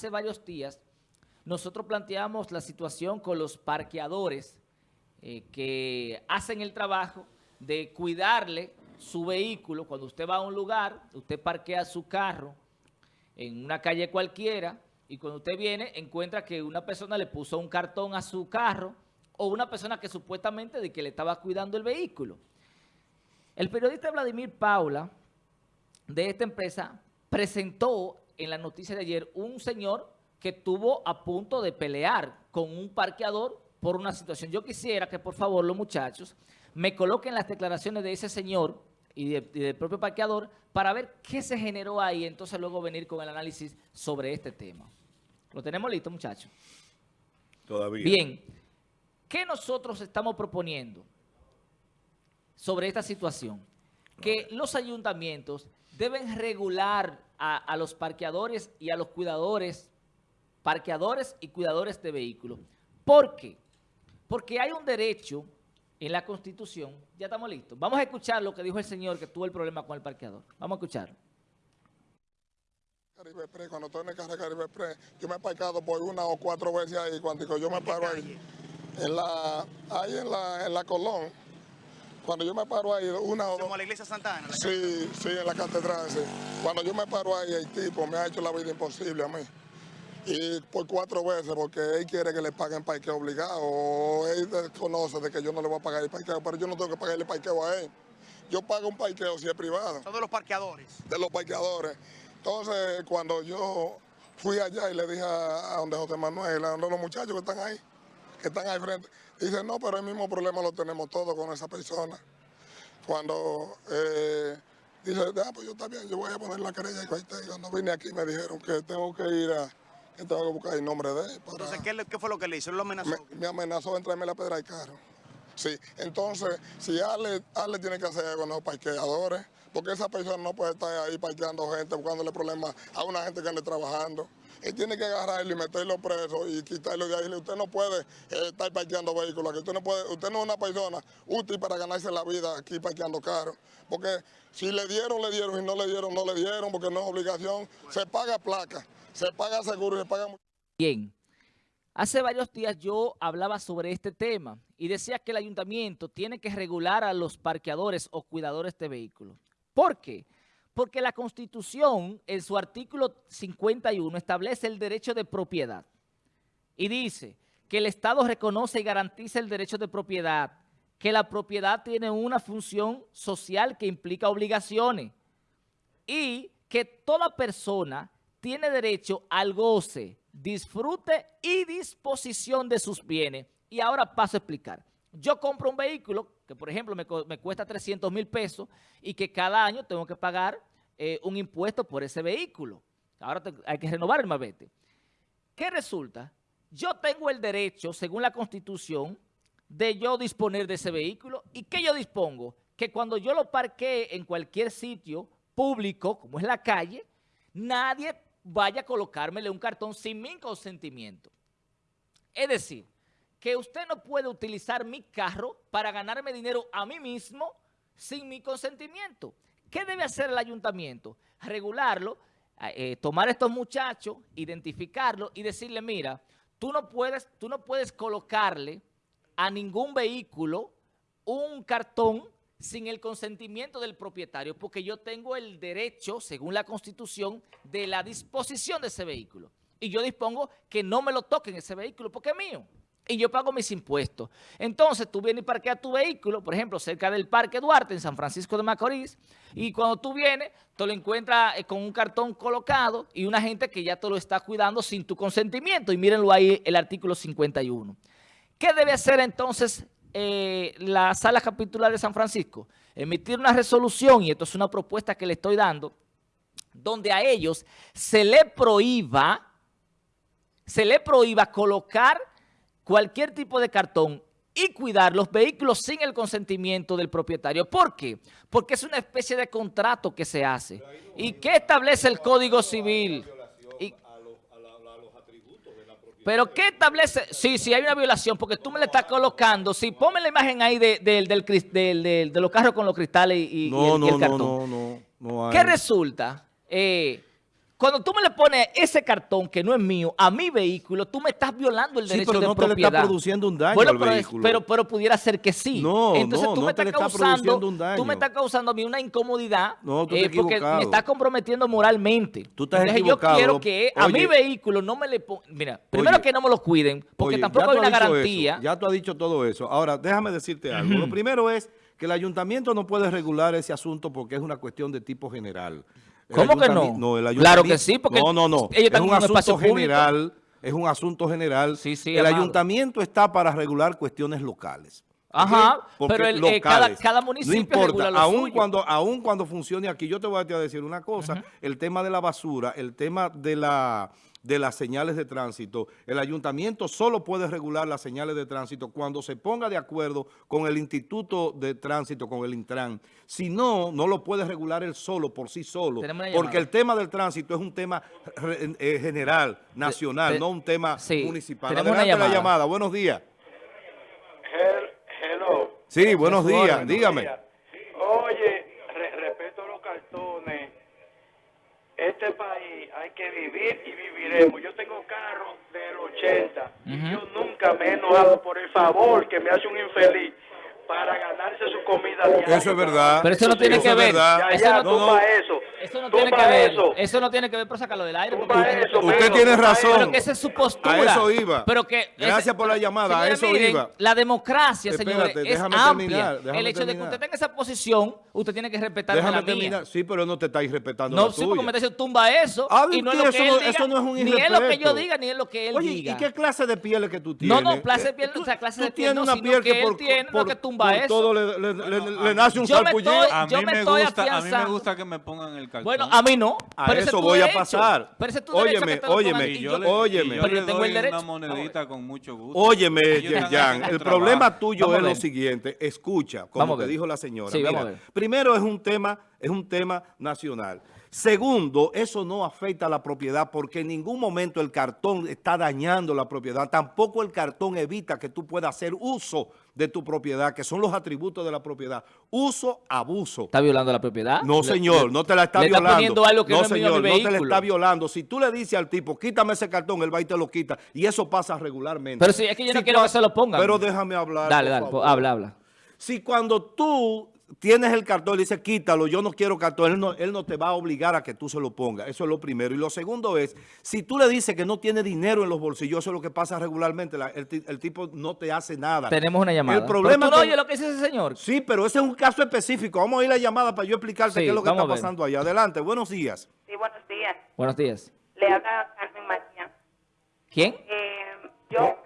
hace varios días nosotros planteamos la situación con los parqueadores eh, que hacen el trabajo de cuidarle su vehículo. Cuando usted va a un lugar, usted parquea su carro en una calle cualquiera y cuando usted viene encuentra que una persona le puso un cartón a su carro o una persona que supuestamente de que le estaba cuidando el vehículo. El periodista Vladimir Paula de esta empresa presentó en la noticia de ayer un señor que estuvo a punto de pelear con un parqueador por una situación. Yo quisiera que por favor los muchachos me coloquen las declaraciones de ese señor y, del propio parqueador para ver qué se generó ahí, entonces luego venir con el análisis sobre este tema. ¿Lo tenemos listo, muchachos? Todavía. Bien, ¿qué nosotros estamos proponiendo sobre esta situación? Que los ayuntamientos deben regular a, a los parqueadores y a los cuidadores, parqueadores y cuidadores de vehículos. ¿Por qué? Porque hay un derecho en la Constitución, ya estamos listos. Vamos a escuchar lo que dijo el señor que tuvo el problema con el parqueador. Vamos a escucharlo. Caribe Express, cuando estoy en el carro de Caribe Express, yo me he parcado por una o cuatro veces ahí, cuando yo me paro ahí, en la, ahí en la, en la Colón, cuando yo me paro ahí, una o dos... ¿Como la iglesia Santana? La sí, sí, en la catedral, sí. Cuando yo me paro ahí, el tipo me ha hecho la vida imposible a mí y por cuatro veces porque él quiere que le paguen parqueo obligado o él desconoce de que yo no le voy a pagar el parqueo, pero yo no tengo que pagarle parqueo a él. Yo pago un parqueo si es privado. Son de los parqueadores. De los parqueadores. Entonces, cuando yo fui allá y le dije a, donde José Manuel, a donde los muchachos que están ahí, que están ahí frente, dice, no, pero el mismo problema lo tenemos todos con esa persona. Cuando eh, dice, ah, pues yo también, yo voy a poner la querella y cuando vine aquí me dijeron que tengo que ir a tengo que buscar el nombre de él. Entonces, ¿qué, fue lo que le hizo? ¿Él lo amenazó? Me, amenazó en traerme la pedra del carro. Sí, entonces, si Ale, Ale tiene que hacer con los parqueadores, porque esa persona no puede estar ahí parqueando gente, buscándole problemas a una gente que ande trabajando. Él tiene que agarrarlo y meterlo preso y quitarlo de ahí. Usted no puede eh, estar parqueando vehículos, usted no puede, usted no es una persona útil para ganarse la vida aquí parqueando carros. Porque si le dieron, le dieron, y no le dieron, no le dieron, porque no es obligación. Se paga placa se paga seguro, se paga... Bien, hace varios días yo hablaba sobre este tema y decía que el ayuntamiento tiene que regular a los parqueadores o cuidadores de vehículos. ¿Por qué? Porque la Constitución, en su artículo 51, establece el derecho de propiedad y dice que el Estado reconoce y garantiza el derecho de propiedad, que la propiedad tiene una función social que implica obligaciones y que toda persona tiene derecho al goce, disfrute y disposición de sus bienes. Y ahora paso a explicar. Yo compro un vehículo que, por ejemplo, me, cuesta 300 mil pesos y que cada año tengo que pagar eh, un impuesto por ese vehículo. Ahora hay que renovar el mabete. ¿Qué resulta? Yo tengo el derecho, según la Constitución, de yo disponer de ese vehículo. ¿Y qué yo dispongo? Que cuando yo lo parquee en cualquier sitio público, como es la calle, nadie vaya a colocármele un cartón sin mi consentimiento. Es decir, que usted no puede utilizar mi carro para ganarme dinero a mí mismo sin mi consentimiento. ¿Qué debe hacer el ayuntamiento? Regularlo, eh, tomar a estos muchachos, identificarlos y decirle, mira, tú no puedes, tú no puedes colocarle a ningún vehículo un cartón sin el consentimiento del propietario, porque yo tengo el derecho, según la Constitución, de la disposición de ese vehículo. Y yo dispongo que no me lo toquen ese vehículo, porque es mío. Y yo pago mis impuestos. Entonces, tú vienes y parqueas tu vehículo, por ejemplo, cerca del Parque Duarte, en San Francisco de Macorís, y cuando tú vienes, te lo encuentras eh, con un cartón colocado y una gente que ya te lo está cuidando sin tu consentimiento. Y mírenlo ahí, el artículo 51. ¿Qué debe hacer entonces eh, la sala capitular de San Francisco emitir una resolución, y esto es una propuesta que le estoy dando, donde a ellos se le prohíba, se le prohíba colocar cualquier tipo de cartón y cuidar los vehículos sin el consentimiento del propietario. ¿Por qué? Porque es una especie de contrato que se hace. ¿Y qué establece el Código Civil? Pero ¿qué establece? Sí, sí, hay una violación, porque tú me le estás colocando. Sí, ponme la imagen ahí de, de los carros con los cristales y, el, cartón. No, no, no, ¿Qué resulta? Eh, cuando tú me le pones ese cartón que no es mío a mi vehículo, tú me estás violando el Sí, derecho pero de no te le propiedad. está produciendo un daño Bueno, al pero, vehículo. pero, pero pudiera ser que sí. No, Entonces no, tú me te estás está causando, produciendo un daño. tú me estás causando a mí una incomodidad No, tú eh, porque me estás comprometiendo moralmente. Tú estás Entonces equivocado. yo quiero que a Oye. mi vehículo no me le pongan... Mira, primero Oye. que no me lo cuiden, porque Oye, tampoco hay una garantía. eso, ya tú has dicho todo eso. Ahora, déjame decirte algo. Lo primero es que el ayuntamiento no puede regular ese asunto porque es una cuestión de tipo general. ¿Cómo que no? No, el Claro que sí, porque No, no, no. ellos es un asunto general. Es un asunto general. Sí, sí, el amado. ayuntamiento está para regular cuestiones locales. Ajá. Porque pero el- eh, cada- cada municipio no importa, regula lo suyo. cuando aún cuando funcione aquí, yo te voy a decir una cosa, el tema de la basura, el tema de la de las señales de tránsito, el ayuntamiento solo puede regular las señales de tránsito cuando se ponga de acuerdo con el Instituto de Tránsito, con el Intran. Si no, no lo puede regular él solo, por sí solo, porque llamada. el tema del tránsito es un tema eh, general, nacional, no un tema sí, municipal. tenemos una Adelante la llamada. llamada, buenos días. Hello. Sí, buenos días, dígame. Oye, re- respeto a los cartones. Este país hay que vivir y viviremos. Yo tengo carro del 80 y yo nunca me he enojado por el favor que me hace un infeliz para ganarse su comida diaria. Eso es verdad. Pero eso no tiene Eso que es ver. verdad. Ya, Eso ya, no- no, tumba no. eso. Eso no tiene que ver. eso. Eso no tiene que ver, pero sácalo del aire. Tumba porque- eso, Usted tiene razón. Pero que esa es su postura. A eso iba. Pero que Gracias por la llamada, a eso miren, iba. La democracia, señores, Espérate, es déjame amplia. terminar, el hecho de que usted tenga esa posición, usted tiene que respetarme Déjame la mía. terminar. Sí, pero no te estáis respetando No, la sí, porque tuya. me está diciendo tumba eso. Ah, y no es lo que eso él no- diga. eso no es un Ni es lo que yo diga, ni es lo que él Oye, diga. ¿y qué clase de pieles que tú No, tienes? no, clase de piel, Tú- o sea, clase de piel tienes no, una sino piel que él por, tiene lo que tumba por eso. todo le, le- le- le nace un estoy- A mí, me gusta, a mí me gusta que me pongan el cartón. Bueno, a mí no. A pero eso voy a derecho. pasar. Pero ese es tu derecho Óyeme, que te óyeme, a y yo le, óyeme. y yo Pero le yo tengo doy el derecho. una monedita con mucho gusto. Óyeme, Yerjan, haciendo el problema tuyo Vamos a es lo siguiente. Escucha, como a te dijo la señora. Sí, Mira, a primero es un tema, es un tema nacional. Segundo, eso no afecta a la propiedad porque en ningún momento el cartón está dañando la propiedad. Tampoco el cartón evita que tú puedas hacer uso de tu propiedad, que son los atributos de la propiedad. Uso, abuso. ¿Está violando la propiedad? No, señor, le- no te la está le violando. Está poniendo algo que no, señor, no te la está violando. Si tú le dices al tipo, quítame ese cartón, él va y te lo quita. Y eso pasa regularmente. Pero sí, es que yo no Si quiero que se lo pongan. Pero déjame hablar. Dale, dale, habla, habla. Si cuando tú tienes el cartón y le dices, quítalo, yo no quiero cartón, él no, él no te va a obligar a que tú se lo pongas. Eso es lo primero. Y lo segundo es, si tú le dices que no tiene dinero en los bolsillos, eso es lo que pasa regularmente, la- el, ti- el tipo no te hace nada. Tenemos una llamada. El problema Pero tú no oyes lo que dice ese señor. Sí, pero ese es un caso específico. Vamos a ir a la llamada para yo explicarte Sí, qué es lo que está pasando allá. Adelante, buenos días. Sí, buenos días. Buenos días. Le habla Carmen María. ¿Quién? Eh, yo,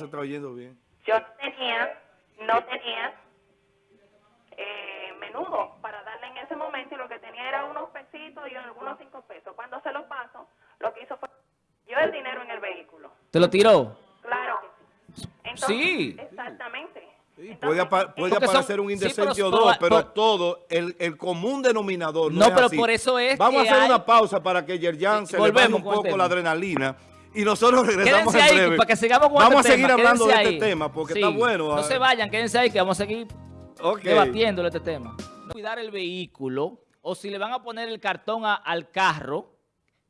se está oyendo bien. Yo no tenía, no tenía eh, menudo para darle en ese momento y lo que tenía era unos pesitos y algunos cinco pesos. Cuando se lo paso, lo que hizo fue yo el dinero en el vehículo. ¿Te lo tiró? Claro que sí. Entonces, Sí. Exactamente. Sí, puede, apa- puede Porque son- aparecer un indecente pero- o dos, pero- todo, el, el común denominador no, No, es pero así. por eso es Vamos que a hacer hay- una pausa para que Yerjan se le baje un poco tema. la adrenalina y nosotros regresamos Quédense en ahí breve. para que sigamos con Vamos este a seguir tema, hablando de este ahí. tema porque Sí, está bueno. No ah. se vayan, quédense ahí que vamos a seguir Ok. debatiéndole este tema. Cuidar el vehículo o si le van a poner el cartón a- al carro,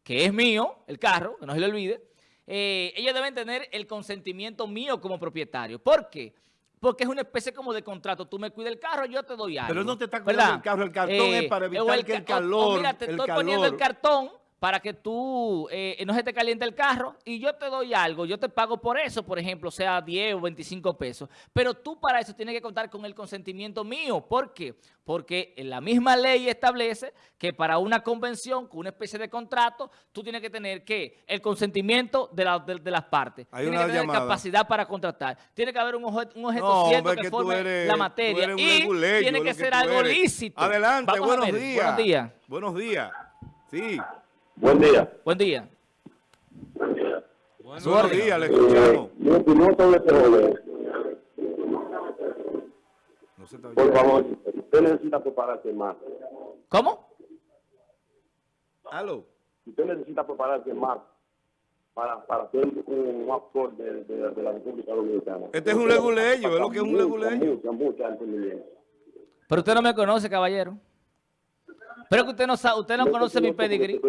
que es mío, el carro, que no se le olvide, eh, ellos deben tener el consentimiento mío como propietario. ¿Por qué? Porque es una especie como de contrato. Tú me cuidas el carro, yo te doy algo. Pero no te está cuidando ¿verdad? el carro, el cartón es para o evitar que el ca- o- o calor, mira, te el estoy poniendo el calor. cartón para que tú eh, no se te caliente el carro y yo te doy algo, yo te pago por eso, por ejemplo, sea 10 o 25 pesos. Pero tú para eso tienes que contar con el consentimiento mío. ¿Por qué? Porque la misma ley establece que para una convención, con una especie de contrato, tú tienes que tener que el consentimiento de, la- de- de las partes. Hay Tienes una que tener llamada. capacidad para contratar. Tiene que haber un objeto, un objeto No, cierto hombre, que, forme eres- la materia. Y tiene que que ser algo eres. lícito. Adelante, buenos días. Buenos días. Buenos días. Sí. Buen día. Buen día. Buenos orden. días, le escuchamos. Mi opinión sobre este. No se está Por favor, usted necesita prepararse más. ¿Cómo? Aló. Usted necesita prepararse más para, para hacer un, un actor de, de, de la República Dominicana. Este es un leguleyo, es lo que es un leguleyo. Mucha, mucha entendimiento. Pero usted no me conoce, caballero. Pero que usted no sabe, usted no conoce mi pedigrí.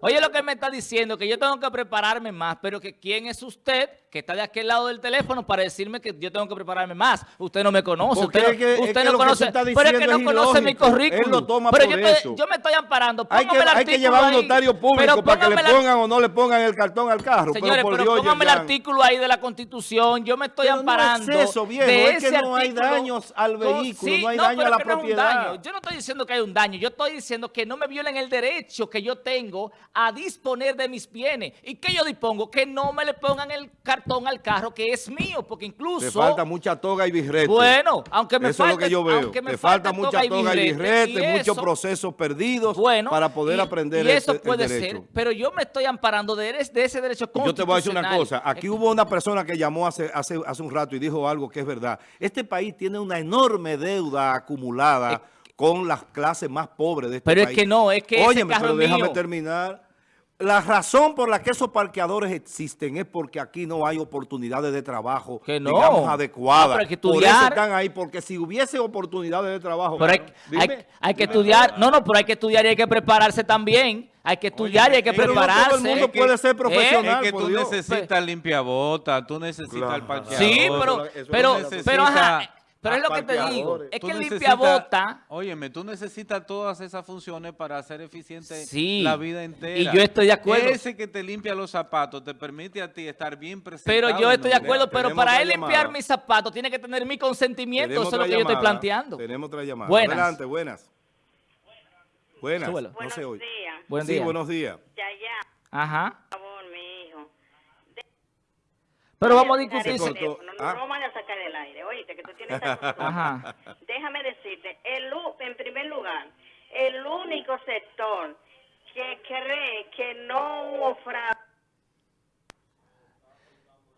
Oye, lo que me está diciendo, que yo tengo que prepararme más, pero que quién es usted, que está de aquel lado del teléfono, para decirme que yo tengo que prepararme más. Usted no me conoce, Porque usted, es que- no, es que no conoce, pero es que no es conoce mi currículum. Lo toma pero por yo, estoy- yo me estoy amparando. Hay que, Póngame el hay que llevar un ahí. notario público para que le póngame la- pongan o no le pongan el cartón al carro. Señores, pero pero, por Dios, póngame el artículo ahí de la Constitución. Yo me estoy Pero no amparando. es eso, viejo, de es que ese no hay daños al vehículo, no hay daño pero a la no es un propiedad. daño. Yo no estoy diciendo que hay un daño. Yo estoy diciendo que no me violen el derecho que yo tengo a disponer de mis bienes. ¿Y qué yo dispongo? Que no me le pongan el cartón al carro que es mío, porque incluso... Te falta mucha toga y birrete. Bueno, aunque me Eso es lo falte- que yo veo. aunque me Te falta falte mucha toga y birrete, y muchos eso- procesos perdidos bueno, para poder y- aprender y eso el puede derecho. ser, pero yo me estoy amparando de, ese- de ese derecho Yo te voy a decir una constitucional. cosa. Aquí hubo una persona que llamó hace, hace, hace un rato y dijo algo que es verdad. Este país tiene una enorme deuda acumulada con las clases más pobres de este Pero es país. que no, es que ese Óyeme, carro pero déjame mío. terminar. La razón por la que esos parqueadores existen es porque aquí no hay oportunidades de trabajo, Que no. digamos, adecuadas. pero hay que Por eso estudiar. están ahí, porque si hubiese oportunidades de trabajo... Pero hay, hay- dime, hay que dime. estudiar, no, no, pero hay que estudiar y hay que prepararse también. Hay que estudiar y hay que pero no todo el prepararse. mundo puede ser profesional. Es que tú Dios. necesitas limpiabota, tú necesitas el parqueador. Sí, pero, Eso pero, necesita- pero, ajá, pero es lo que te digo. Es Tú que limpiabota, Óyeme, tú necesitas todas esas funciones para hacer eficiente Sí, la vida entera. y yo estoy de acuerdo. Ese que te limpia los zapatos te permite a ti estar bien presentado. pero yo estoy de acuerdo, pero para él limpiar llamada. mis zapatos tiene que tener mi consentimiento. Tenemos Eso es lo que yo estoy llamada. planteando. Tenemos otra llamada. Buenas. Adelante, buenas. Buenas. Súbelo. No. Buen sí, día. buenos días. Ya, ya, Ajá. por favor, mi hijo. Pero vamos a discutir. Ah. No del aire, oíste, que tú tienes Ajá. Déjame decirte, el, en primer lugar, el único sector que cree que no hubo fraude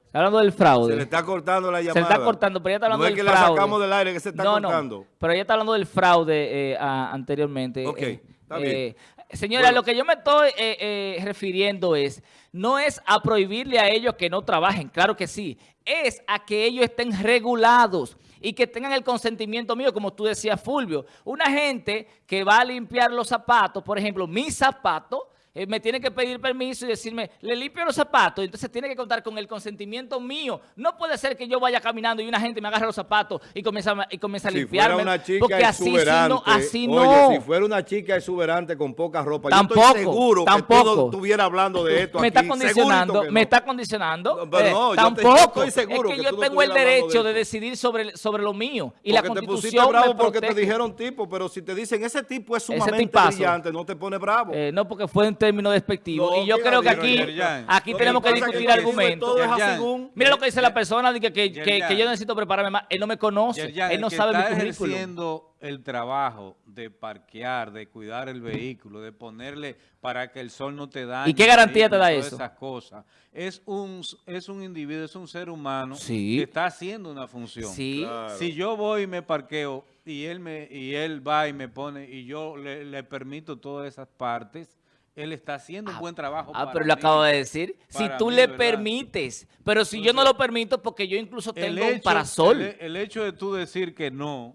Está hablando del fraude. Se le está cortando la Se llamada. le está cortando, pero ella está hablando No es del que fraude. la sacamos del aire, que se está no, cortando. No, pero ella está hablando del fraude eh, a- anteriormente. Ok, eh, está bien. eh, señora, Bueno. lo que yo me estoy eh, eh, refiriendo es, no es a prohibirle a ellos que no trabajen, claro que sí, es a que ellos estén regulados y que tengan el consentimiento mío, como tú decías, Fulvio. Una gente que va a limpiar los zapatos, por ejemplo, mis zapatos, eh, me tiene que pedir permiso y decirme, le limpio los zapatos, entonces tiene que contar con el consentimiento mío. No puede ser que yo vaya caminando y una gente me agarre los zapatos y comienza, y comienza a Si limpiarme. fuera una chica porque así no, así oye, no. si fuera una chica exuberante con poca ropa, yo Tampoco, estoy seguro que tú tampoco. no estuvieras hablando de esto me aquí. está condicionando, que me está condicionando. No, pero Eh, no, yo te- tampoco. yo estoy seguro es que, que yo no tengo el derecho de decidir sobre, sobre lo mío. Y la porque te pusiste constitución bravo me porque te dijeron tipo, pero si te dicen ese tipo es sumamente brillante, no te pone bravo. Eh, no, porque fue en términos despectivos. No, y yo ¿quién creo que aquí, Yerjan? aquí Lo tenemos que discutir argumentos. según- Mira lo que dice la persona, que, que, que yo necesito prepararme más. Él no me conoce, Yerjan, él no sabe mi está currículum. ejerciendo el trabajo de parquear, de cuidar el vehículo, de ponerle para que el sol no te dañe. ¿Y qué garantía te da todas eso? esas cosas. Es un, es un individuo, es un ser humano Sí. que está haciendo una función. Sí. Claro. Si yo voy y me parqueo y él me y él va y me pone y yo le, le permito todas esas partes, él está haciendo un buen trabajo. Ah, para pero lo mí. acabo de decir. Si tú mí, le ¿verdad? permites, pero si yo no lo permito, porque yo incluso tengo un parasol, El, el hecho de tú decir que no,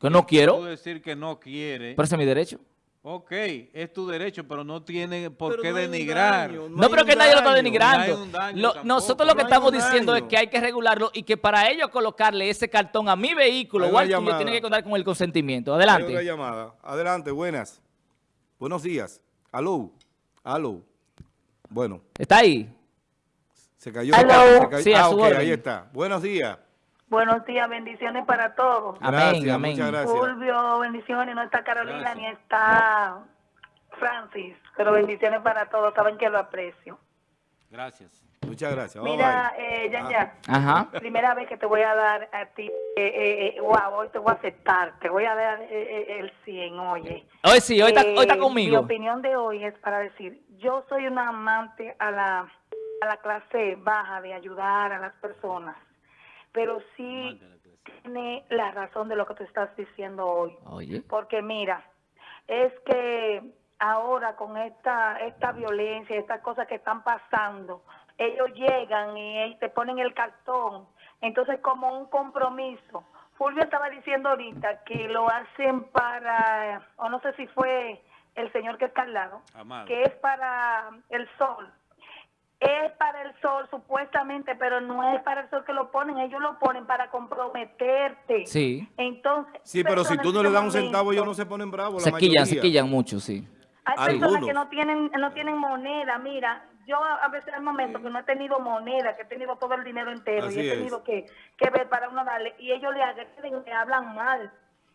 que no tú quiero, decir que no quiere, pero ese es mi derecho. ok, es tu derecho, pero no tiene por Pero qué no hay denigrar. daño, No, hay pero que nadie lo está denigrando. No hay Lo- nosotros lo que No hay estamos diciendo daño. es que hay que regularlo y que para ello colocarle ese cartón a mi vehículo Hay o una al tuyo tiene que contar con el consentimiento. Hay otra Adelante. llamada. Adelante, buenas. Buenos días. Aló. Aló. Bueno, ¿Está ahí? se cayó. Aló. Se cayó. Sí, ah, su ok, orden. ahí está. Buenos días. Buenos días, bendiciones para todos. Amén, Gracias, amén. muchas gracias. Fulvio, bendiciones, no está Carolina Gracias. ni está Francis, pero bendiciones para todos, saben que lo aprecio. Gracias. Muchas gracias. Bye, Mira, bye. eh, Yan Ah. Ajá. primera vez que te voy a dar a ti, eh, eh, eh, wow, hoy te voy a aceptar, te voy a dar eh, eh, el 100, oye. Hoy sí, hoy está, Eh, hoy está Mi conmigo. opinión de hoy es para decir, yo soy una amante a la, a la clase baja de ayudar a las personas, pero sí tiene la razón de lo que tú estás diciendo hoy. Oye. Porque mira, es que ahora con esta, esta violencia, estas cosas que están pasando, ellos llegan y te ponen el cartón, entonces como un compromiso. Fulvio estaba diciendo ahorita que lo hacen para, o no sé si fue el señor que está al lado, Amado. que es para el sol. Es para el sol supuestamente, pero no es para el sol que lo ponen, ellos lo ponen para comprometerte. Sí. Entonces, Sí, pero si tú no le das un centavo, ellos no se ponen bravos. Se la quillan, se quillan mucho, sí. hay personas que no tienen no tienen moneda. Mira, yo a veces hay momentos que no he tenido moneda, que he tenido todo el dinero entero Así y he tenido que, que ver para uno darle. Y ellos le agreden, le hablan mal.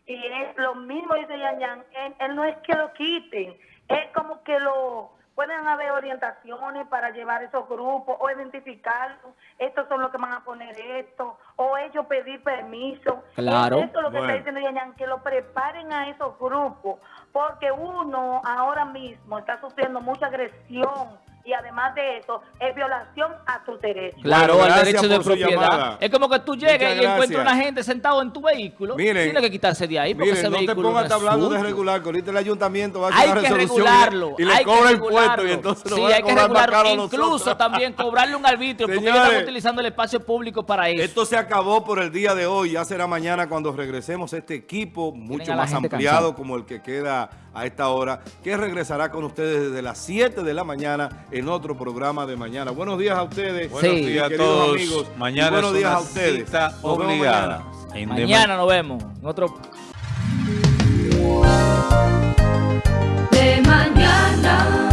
Y es lo mismo, dice Yan Yan, él, él no es que lo quiten, es como que lo... Pueden haber orientaciones para llevar esos grupos o identificarlos. Estos son los que van a poner esto. O ellos pedir permiso. Claro. Es Esto es lo que Bueno. está diciendo Yan Yan, que lo preparen a esos grupos. Porque uno ahora mismo está sufriendo mucha agresión y además de eso es violación a tus derechos. Claro, al derecho de propiedad. llamada. Es como que tú llegues y encuentras gracias. una gente sentado en tu vehículo. Miren, Tiene que quitarse de ahí porque Miren, ese no te pongas no hablando de regular, que ahorita el ayuntamiento va a hacer Hay una que resolución regularlo. y le hay que cobra impuestos y entonces sí, hay que cobrar más regularlo. Incluso también cobrarle un arbitrio porque ellos Señores, están utilizando el espacio público para eso. Esto se acabó por el día de hoy, ya será mañana cuando regresemos este equipo mucho más ampliado como el que queda a esta hora, que regresará con ustedes desde las 7 de la mañana en otro programa de mañana. Buenos días a ustedes. Buenos días a todos. Amigos. Mañana buenos días a ustedes. Cita obligada. Mañana. nos vemos. Otro... De mañana.